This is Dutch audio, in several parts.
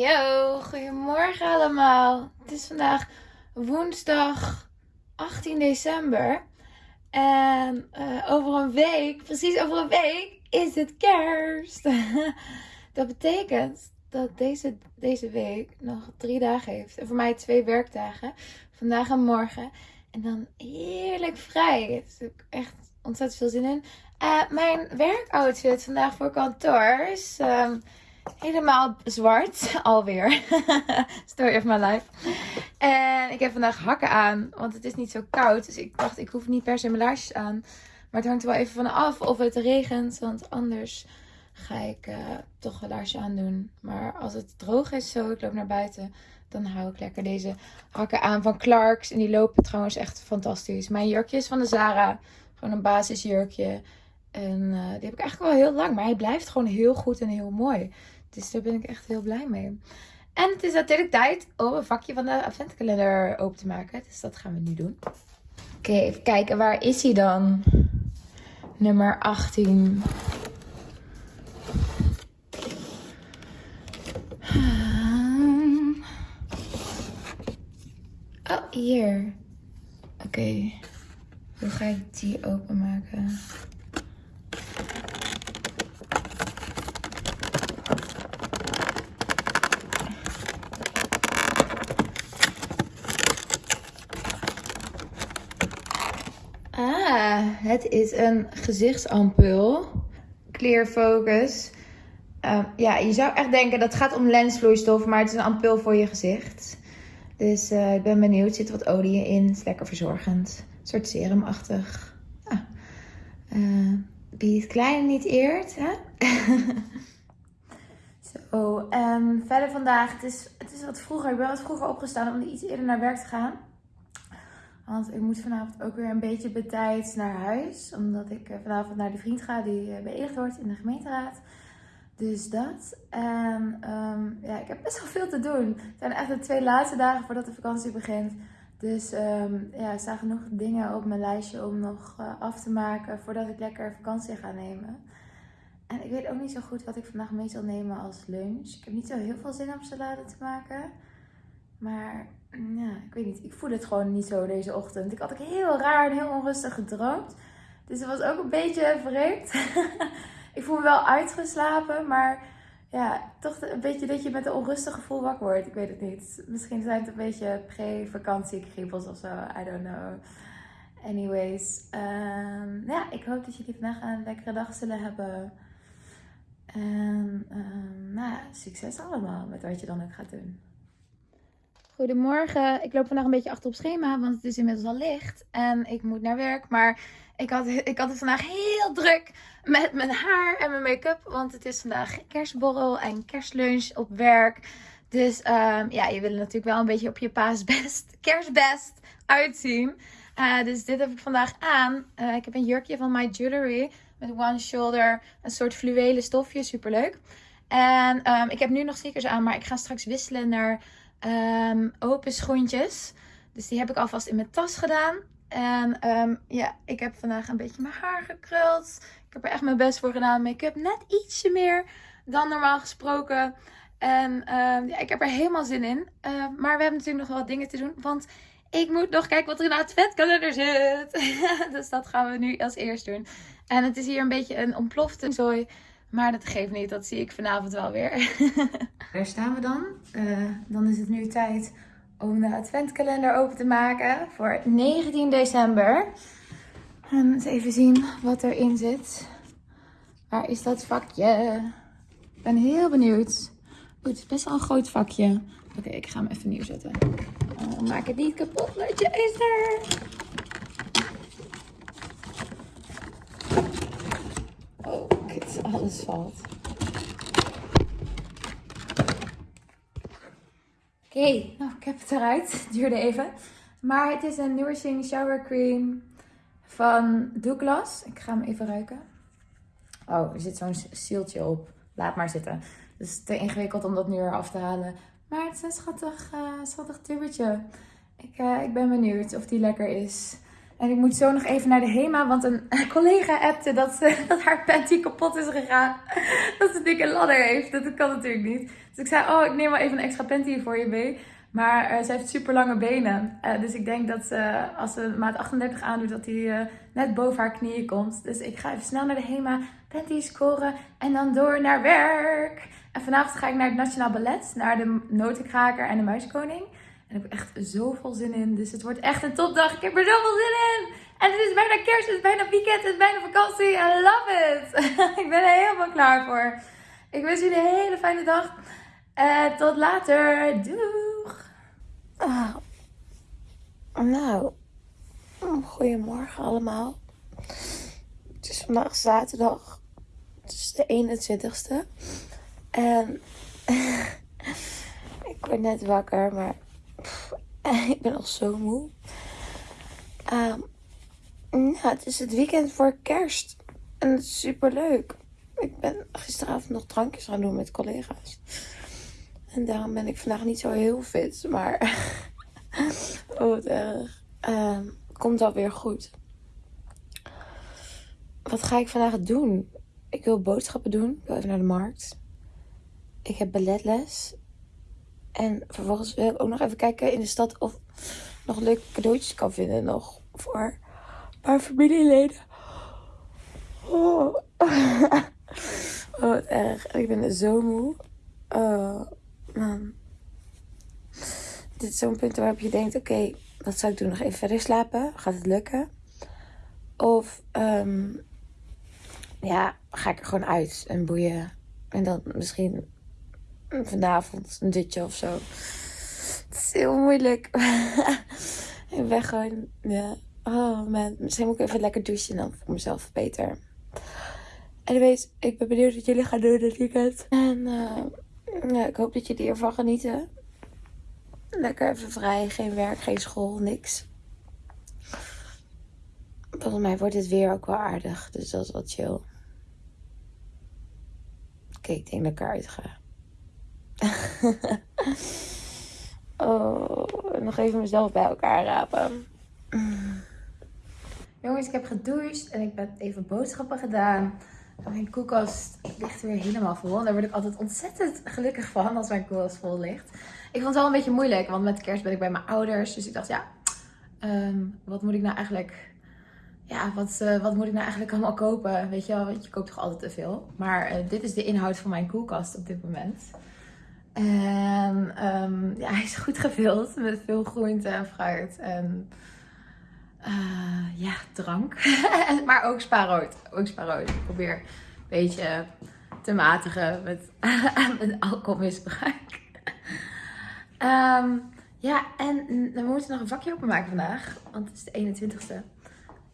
Yo, goedemorgen allemaal. Het is vandaag woensdag 18 december. En eh, over een week, precies over een week, is het kerst. dat betekent dat deze, deze week nog drie dagen heeft. En voor mij twee werkdagen. Vandaag en morgen. En dan heerlijk vrij. Ik heb echt ontzettend veel zin in. Uh, mijn werkoutfit vandaag voor kantoor is... Ehm, helemaal zwart alweer. Story of my life. En ik heb vandaag hakken aan, want het is niet zo koud. Dus ik dacht, ik hoef niet per se mijn laarsjes aan. Maar het hangt er wel even van af of het regent, want anders ga ik uh, toch een laarsje aandoen. Maar als het droog is zo, ik loop naar buiten, dan hou ik lekker deze hakken aan van Clarks. En die lopen trouwens echt fantastisch. Mijn jurkje is van de Zara. Gewoon een basisjurkje. En uh, die heb ik eigenlijk wel heel lang. Maar hij blijft gewoon heel goed en heel mooi. Dus daar ben ik echt heel blij mee. En het is natuurlijk tijd om een vakje van de adventkalender open te maken. Dus dat gaan we nu doen. Oké, even kijken. Waar is hij dan? Nummer 18. Oh, hier. Oké. Hoe ga ik die openmaken? Het is een gezichtsampul. Clear Focus. Uh, ja, je zou echt denken dat het gaat om lensvloeistof, maar het is een ampul voor je gezicht. Dus uh, ik ben benieuwd. Er zit wat olie in. Het is lekker verzorgend. Een soort serumachtig. Ah. Uh, wie het kleine niet eert, hè? Zo, um, verder vandaag. Het is, het is wat vroeger. Ik ben wat vroeger opgestaan om iets eerder naar werk te gaan. Want ik moet vanavond ook weer een beetje betijds naar huis. Omdat ik eh, vanavond naar de vriend ga die eh, beëdigd wordt in de gemeenteraad. Dus dat. En um, ja, ik heb best wel veel te doen. Het zijn echt de twee laatste dagen voordat de vakantie begint. Dus um, ja, er staan genoeg dingen op mijn lijstje om nog uh, af te maken voordat ik lekker vakantie ga nemen. En ik weet ook niet zo goed wat ik vandaag mee zal nemen als lunch. Ik heb niet zo heel veel zin om salade te maken. Maar ja, ik weet niet. Ik voel het gewoon niet zo deze ochtend. Ik had ook heel raar en heel onrustig gedroomd. Dus het was ook een beetje vreemd. ik voel me wel uitgeslapen, maar ja, toch een beetje dat je met een onrustig gevoel wakker wordt. Ik weet het niet. Misschien zijn het een beetje pre-vakantiegriepels of zo. I don't know. Anyways, um, ja, ik hoop dat jullie vandaag een lekkere dag zullen hebben. En um, nou succes allemaal met wat je dan ook gaat doen. Goedemorgen. Ik loop vandaag een beetje achter op schema, want het is inmiddels al licht. En ik moet naar werk. Maar ik had, ik had het vandaag heel druk met mijn haar en mijn make-up. Want het is vandaag kerstborrel en kerstlunch op werk. Dus um, ja, je wil natuurlijk wel een beetje op je paasbest, kerstbest uitzien. Uh, dus dit heb ik vandaag aan. Uh, ik heb een jurkje van My Jewelry met one shoulder. Een soort fluwelen stofje, superleuk. En um, ik heb nu nog sneakers aan, maar ik ga straks wisselen naar um, open schoentjes. Dus die heb ik alvast in mijn tas gedaan. En um, ja, ik heb vandaag een beetje mijn haar gekruld. Ik heb er echt mijn best voor gedaan. Make-up net ietsje meer dan normaal gesproken. En um, ja, ik heb er helemaal zin in. Maar we hebben natuurlijk nog wel wat dingen te doen. Want ik moet nog kijken wat er in de adventkalender zit. dus dat gaan we nu als eerst doen. En het is hier een beetje een ontplofte zooi. Maar dat geeft niet, dat zie ik vanavond wel weer. Daar staan we dan. Uh, dan is het nu tijd om de adventkalender open te maken voor 19 december. En eens even zien wat erin zit. Waar is dat vakje? Ik ben heel benieuwd. Oeh, het is best wel een groot vakje. Oké, ik ga hem even neerzetten. Oh, maak het niet kapot, je is er. Alles valt. Oké, nou, ik heb het eruit. Het duurde even. Maar het is een Nourishing Shower Cream van Douglas. Ik ga hem even ruiken. Oh, er zit zo'n zieltje op. Laat maar zitten. Het is te ingewikkeld om dat nu eraf te halen. Maar het is een schattig, uh, schattig tubetje. Ik, uh, ik ben benieuwd of die lekker is. En ik moet zo nog even naar de HEMA, want een collega appte dat, ze, dat haar panty kapot is gegaan. Dat ze een dikke ladder heeft. Dat kan natuurlijk niet. Dus ik zei, oh, ik neem wel even een extra panty voor je mee. Maar uh, ze heeft super lange benen. Uh, dus ik denk dat ze, als ze maat 38 aandoet, dat die net boven haar knieën komt. Dus ik ga even snel naar de HEMA, panty scoren en dan door naar werk. En vanavond ga ik naar het Nationaal Ballet, naar de Notenkraker en de Muiskoning. En ik heb echt zoveel zin in. Dus het wordt echt een topdag. Ik heb er zoveel zin in. En het is bijna kerst, het is bijna weekend, het is bijna vakantie. I love it. ik ben er helemaal klaar voor. Ik wens jullie een hele fijne dag. En tot later. Doeg. Ah. Nou, goedemorgen allemaal. Het is vandaag zaterdag. Het is de 21ste. En ik word net wakker, maar ik ben al zo moe. Um, ja, het is het weekend voor kerst. En het is super leuk. Ik ben gisteravond nog drankjes gaan doen met collega's. En daarom ben ik vandaag niet zo heel fit. Maar oh, wat erg. Um, komt alweer goed. Wat ga ik vandaag doen? Ik wil boodschappen doen. Ik wil even naar de markt. Ik heb balletles. En vervolgens wil ik ook nog even kijken in de stad of nog leuke cadeautjes kan vinden nog voor paar familieleden. Oh, oh wat erg. Ik ben zo moe. Oh, man. Dit is zo'n punt waarop je denkt, oké, wat zou ik doen? Nog even verder slapen? Gaat het lukken? Of, um, ja, ga ik er gewoon uit en boeien. En dan misschien vanavond een dutje of zo. Het is heel moeilijk. ik ben gewoon, ja. Oh man, misschien moet ik even lekker douchen en dan voor mezelf beter. Anyways, ik ben benieuwd wat jullie gaan doen dit weekend. En uh, ja, ik hoop dat jullie ervan genieten. Lekker even vrij, geen werk, geen school, niks. Volgens mij wordt het weer ook wel aardig, dus dat is wat chill. Oké, ik denk dat ik eruit ga. oh, nog even mezelf bij elkaar rapen. Jongens, ik heb gedoucht en ik heb even boodschappen gedaan. Mijn koelkast ligt weer helemaal vol. En daar word ik altijd ontzettend gelukkig van als mijn koelkast vol ligt. Ik vond het wel een beetje moeilijk, want met kerst ben ik bij mijn ouders. Dus ik dacht, ja, um, wat moet ik nou eigenlijk... Ja, wat, uh, wat moet ik nou eigenlijk allemaal kopen? Weet je wel, want je koopt toch altijd te veel. Maar uh, dit is de inhoud van mijn koelkast op dit moment. En um, ja, hij is goed gevuld met veel groente en fruit. En uh, ja, drank. maar ook spaarrood. Ook spaarrood. Ik probeer een beetje te matigen met, alcoholmisbruik. um, ja, en we moeten nog een vakje openmaken vandaag. Want het is de 21ste.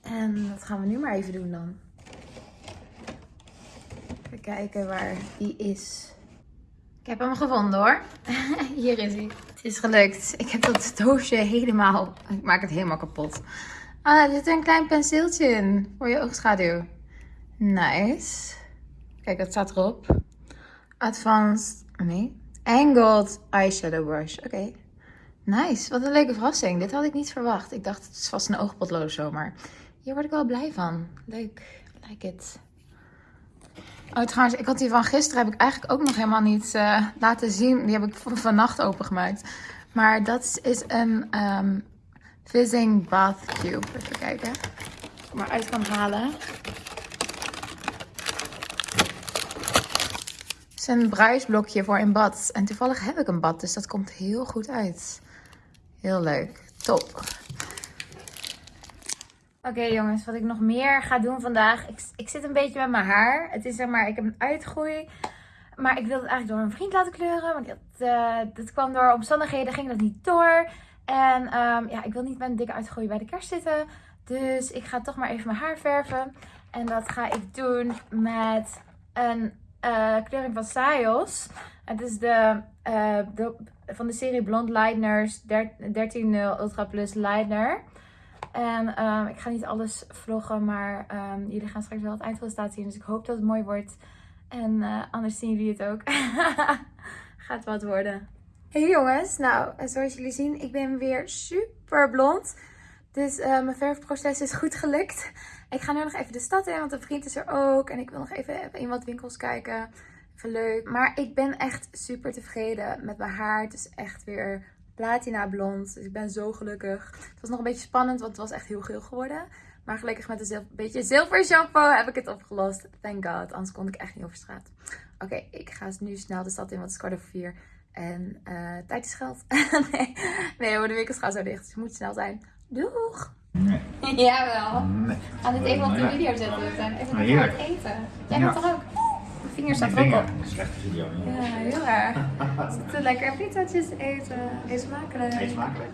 En dat gaan we nu maar even doen dan. Even kijken waar die is. Ik heb hem gevonden hoor. Hier is hij. Het is gelukt. Ik heb dat doosje helemaal... Ik maak het helemaal kapot. Ah, er zit een klein penseeltje in. Voor je oogschaduw. Nice. Kijk, dat staat erop. Advanced... Nee. Angled Eyeshadow Brush. Oké. Nice. Wat een leuke verrassing. Dit had ik niet verwacht. Ik dacht, het is vast een oogpotlood of zo. Maar hier word ik wel blij van. Leuk. Like it. Oh, trouwens, ik had die van gisteren heb ik eigenlijk ook nog helemaal niet uh, laten zien. Die heb ik vannacht opengemaakt. Maar dat is een um, Fizzing Bath Cube. Even kijken. Of ik maar uit kan halen. Het is een bruisblokje voor in bad. En toevallig heb ik een bad, dus dat komt heel goed uit. Heel leuk. Top. Oké jongens, wat ik nog meer ga doen vandaag. Ik, ik zit een beetje met mijn haar. Het is zeg maar, ik heb een uitgroei. Maar ik wilde het eigenlijk door een vriend laten kleuren. Maar dat, uh, dat kwam door omstandigheden, ging dat niet door. En um, ja, ik wil niet met een dikke uitgroei bij de kerst zitten. Dus ik ga toch maar even mijn haar verven. En dat ga ik doen met een uh, kleuring van Sayos. Het is de, uh, de, van de serie Blond Lighteners 13 Ultra Plus Lightener. En um, ik ga niet alles vloggen, maar um, jullie gaan straks wel het eindresultaat zien. Dus ik hoop dat het mooi wordt. En uh, anders zien jullie het ook. Gaat wat worden. Hey jongens, nou zoals jullie zien, ik ben weer super blond. Dus eh, mijn verfproces is goed gelukt. Ik ga nu nog even de stad in, want een vriend is er ook. En ik wil nog even in wat winkels kijken. Even leuk. Maar ik ben echt super tevreden met mijn haar. Het is echt weer platina blond. Dus ik ben zo gelukkig. Het was nog een beetje spannend, want het was echt heel geel geworden. Maar gelukkig met een beetje zilver shampoo heb ik het opgelost. Thank god, anders kon ik echt niet over straat. Oké, ik ga nu snel de stad in, want het is kwart over vier. En eh, tijd is geld. nee, nee de winkels gaan zo dicht. Dus je moet snel zijn. Doeg! Nee. Jawel. Nee. Gaan dit even op de video zetten. Even lekker het eten. Jij Ja. toch ook? Vinger staat er ook op. Slechte video. Ja, heel erg. Zitten lekker pizzaatjes eten. Eet smakelijk. Eet smakelijk.